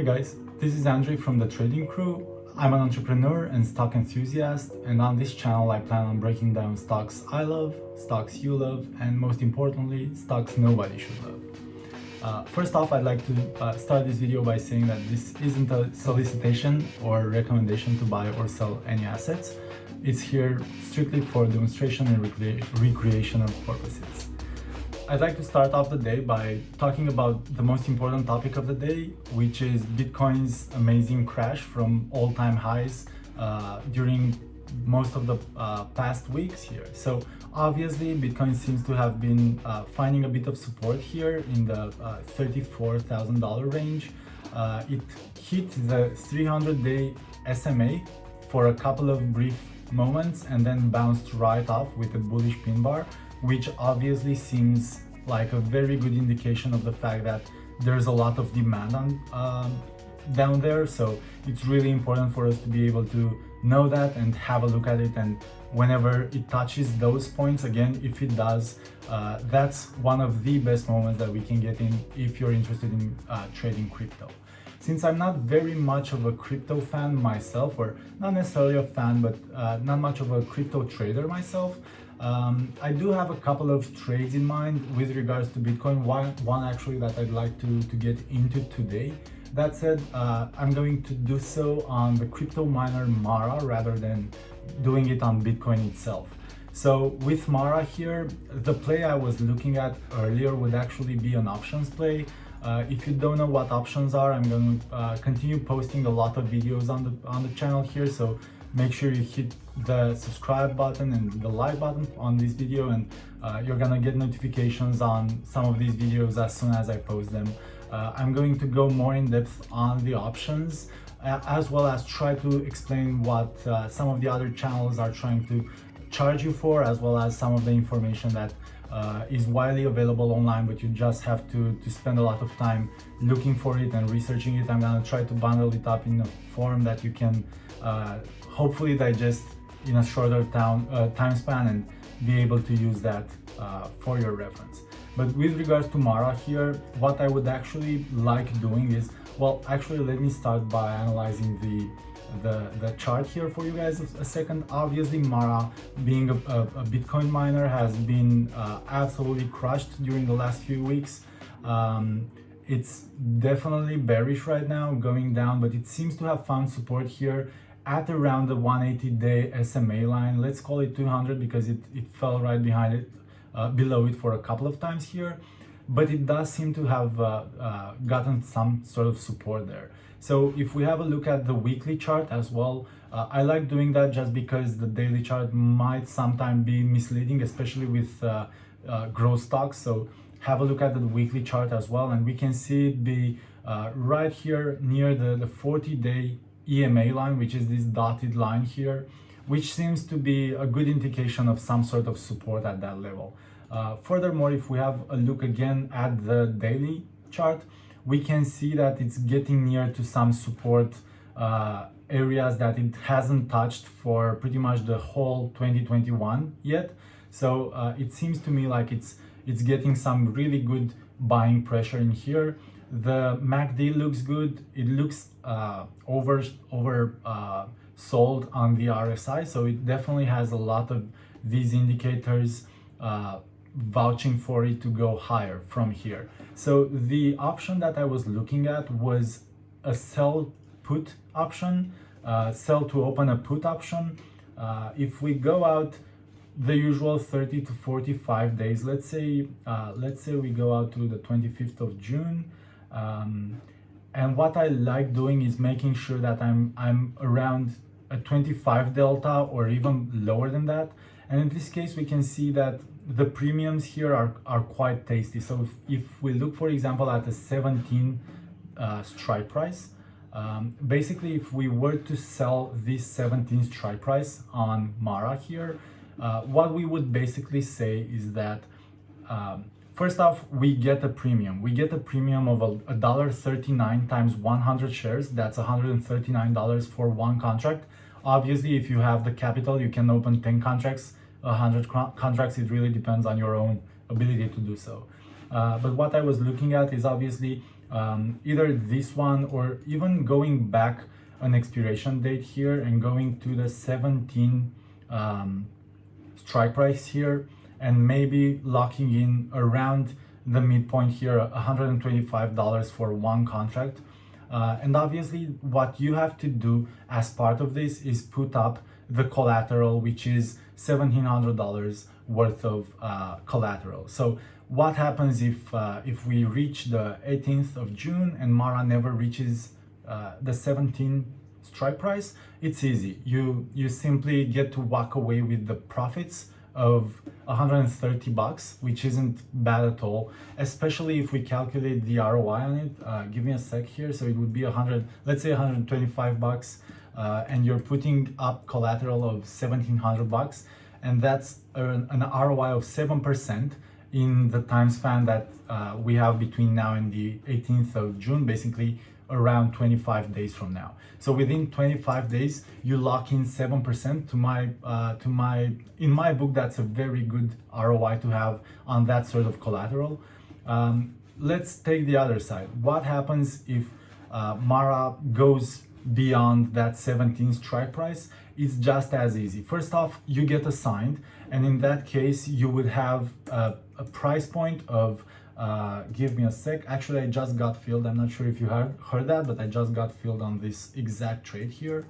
Hey guys, this is Andre from the Trading Crew. I'm an entrepreneur and stock enthusiast and on this channel I plan on breaking down stocks I love, stocks you love, and most importantly, stocks nobody should love. Uh, first off, I'd like to uh, start this video by saying that this isn't a solicitation or recommendation to buy or sell any assets. It's here strictly for demonstration and recre recreational purposes. I'd like to start off the day by talking about the most important topic of the day, which is Bitcoin's amazing crash from all-time highs uh, during most of the uh, past weeks here. So obviously Bitcoin seems to have been uh, finding a bit of support here in the uh, $34,000 range. Uh, it hit the 300-day SMA for a couple of brief moments and then bounced right off with a bullish pin bar which obviously seems like a very good indication of the fact that there's a lot of demand on um, down there. So it's really important for us to be able to know that and have a look at it. And whenever it touches those points again if it does uh, that's one of the best moments that we can get in if you're interested in uh, trading crypto. Since I'm not very much of a crypto fan myself or not necessarily a fan but uh, not much of a crypto trader myself um, I do have a couple of trades in mind with regards to Bitcoin, one, one actually that I'd like to, to get into today. That said, uh, I'm going to do so on the crypto miner Mara rather than doing it on Bitcoin itself. So with Mara here, the play I was looking at earlier would actually be an options play. Uh, if you don't know what options are, I'm going to uh, continue posting a lot of videos on the on the channel here. So make sure you hit the subscribe button and the like button on this video and uh, you're gonna get notifications on some of these videos as soon as I post them. Uh, I'm going to go more in depth on the options uh, as well as try to explain what uh, some of the other channels are trying to charge you for as well as some of the information that uh, is widely available online but you just have to to spend a lot of time looking for it and researching it i'm gonna try to bundle it up in a form that you can uh, hopefully digest in a shorter town, uh, time span and be able to use that uh, for your reference. But with regards to Mara here, what I would actually like doing is, well, actually let me start by analyzing the the, the chart here for you guys a second. Obviously, Mara, being a, a, a Bitcoin miner, has been uh, absolutely crushed during the last few weeks. Um, it's definitely bearish right now, going down, but it seems to have found support here at around the 180 day SMA line. Let's call it 200 because it, it fell right behind it, uh, below it for a couple of times here. But it does seem to have uh, uh, gotten some sort of support there. So if we have a look at the weekly chart as well, uh, I like doing that just because the daily chart might sometimes be misleading, especially with uh, uh, growth stocks. So have a look at the weekly chart as well and we can see it be uh, right here near the, the 40 day EMA line, which is this dotted line here, which seems to be a good indication of some sort of support at that level. Uh, furthermore, if we have a look again at the daily chart, we can see that it's getting near to some support uh, areas that it hasn't touched for pretty much the whole 2021 yet. So uh, it seems to me like it's it's getting some really good buying pressure in here. The MACD looks good. It looks uh, over over uh, sold on the RSI, so it definitely has a lot of these indicators uh, vouching for it to go higher from here. So the option that I was looking at was a sell put option, uh, sell to open a put option. Uh, if we go out the usual 30 to 45 days, let's say, uh, let's say we go out to the 25th of June, um, and what I like doing is making sure that I'm I'm around a 25 delta or even lower than that. And in this case, we can see that the premiums here are, are quite tasty. So if, if we look, for example, at a 17 uh, strike price, um, basically, if we were to sell this 17 strike price on Mara here, uh, what we would basically say is that um, First off, we get a premium. We get a premium of a dollar thirty-nine times 100 shares. That's $139 for one contract. Obviously, if you have the capital, you can open 10 contracts, 100 contracts. It really depends on your own ability to do so. Uh, but what I was looking at is obviously um, either this one or even going back an expiration date here and going to the 17 um, strike price here and maybe locking in around the midpoint here $125 for one contract uh, and obviously what you have to do as part of this is put up the collateral which is $1700 worth of uh, collateral. So what happens if uh, if we reach the 18th of June and Mara never reaches uh, the 17 strike price? It's easy. You you simply get to walk away with the profits of 130 bucks which isn't bad at all especially if we calculate the ROI on it. Uh, give me a sec here. So it would be 100 let's say 125 bucks uh, and you're putting up collateral of 1700 bucks and that's an, an ROI of 7 percent in the time span that uh, we have between now and the 18th of June, basically around 25 days from now. So within 25 days, you lock in 7% to my, uh, to my, in my book, that's a very good ROI to have on that sort of collateral. Um, let's take the other side. What happens if uh, Mara goes beyond that 17 strike price? It's just as easy. First off, you get assigned, and in that case, you would have a a price point of uh, give me a sec actually I just got filled I'm not sure if you heard, heard that but I just got filled on this exact trade here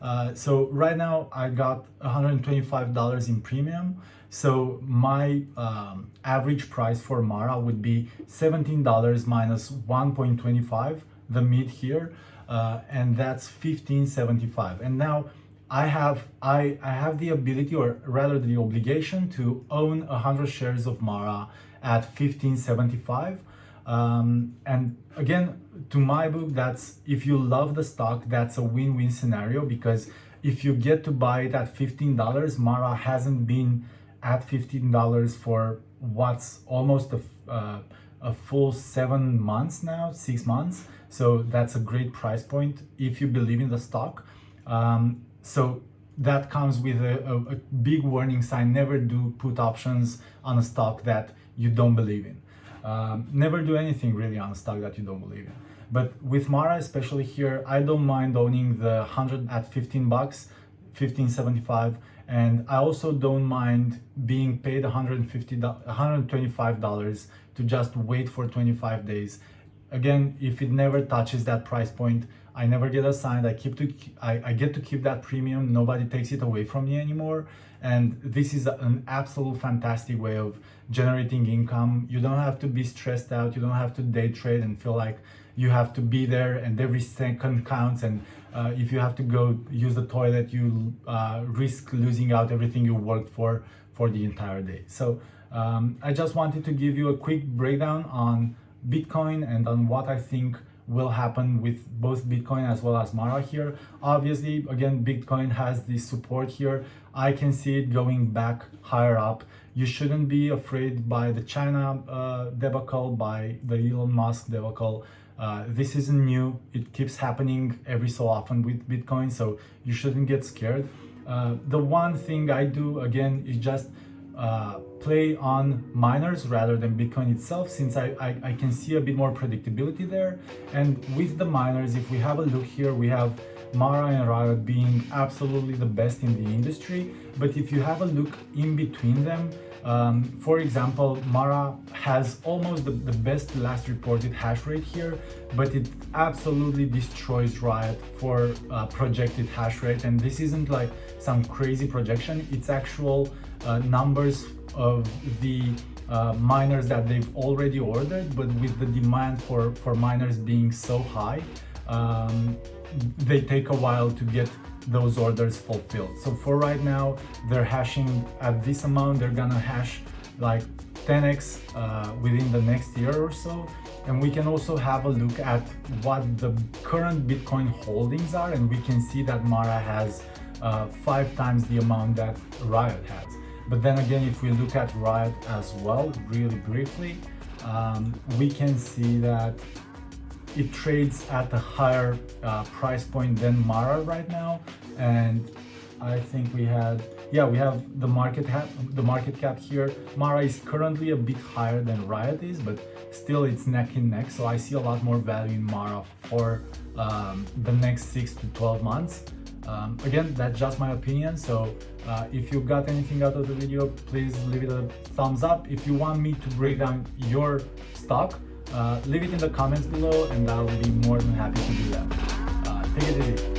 uh, so right now I got $125 in premium so my um, average price for Mara would be $17 minus 1.25 the mid here uh, and that's 15.75 and now I have I, I have the ability or rather the obligation to own 100 shares of Mara at 1575 um, and again to my book that's if you love the stock that's a win-win scenario because if you get to buy it at $15 Mara hasn't been at $15 for what's almost a, uh, a full seven months now six months so that's a great price point if you believe in the stock um, so that comes with a, a, a, big warning sign. Never do put options on a stock that you don't believe in. Um, never do anything really on a stock that you don't believe in. But with Mara, especially here, I don't mind owning the 100 at 15 bucks, 15.75, and I also don't mind being paid $150, $125 to just wait for 25 days. Again, if it never touches that price point, I never get assigned. I keep to I, I get to keep that premium. Nobody takes it away from me anymore. And this is an absolute fantastic way of generating income. You don't have to be stressed out. You don't have to day trade and feel like you have to be there and every second counts. And uh, if you have to go use the toilet, you uh, risk losing out everything you worked for for the entire day. So um, I just wanted to give you a quick breakdown on Bitcoin and on what I think will happen with both Bitcoin as well as Mara here. Obviously, again, Bitcoin has this support here. I can see it going back higher up. You shouldn't be afraid by the China uh, debacle, by the Elon Musk debacle. Uh, this isn't new. It keeps happening every so often with Bitcoin, so you shouldn't get scared. Uh, the one thing I do, again, is just uh, play on miners rather than Bitcoin itself since I, I, I, can see a bit more predictability there. And with the miners, if we have a look here, we have Mara and Riot being absolutely the best in the industry. But if you have a look in between them, um, for example, Mara has almost the, the, best last reported hash rate here, but it absolutely destroys Riot for uh, projected hash rate. And this isn't like some crazy projection, it's actual uh, numbers of the uh, miners that they've already ordered, but with the demand for, for miners being so high, um, they take a while to get those orders fulfilled. So for right now, they're hashing at this amount, they're gonna hash like 10x uh, within the next year or so. And we can also have a look at what the current Bitcoin holdings are and we can see that Mara has uh, five times the amount that Riot has. But then again, if we look at Riot as well, really briefly, um, we can see that it trades at a higher uh, price point than Mara right now. And I think we had, yeah, we have the market cap, the market cap here. Mara is currently a bit higher than Riot is, but still it's neck and neck. So I see a lot more value in Mara for um, the next six to 12 months. Um, again, that's just my opinion. So uh, if you got anything out of the video, please leave it a thumbs up. If you want me to break down your stock, uh, leave it in the comments below and I'll be more than happy to do that. Uh, take it easy.